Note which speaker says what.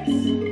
Speaker 1: words.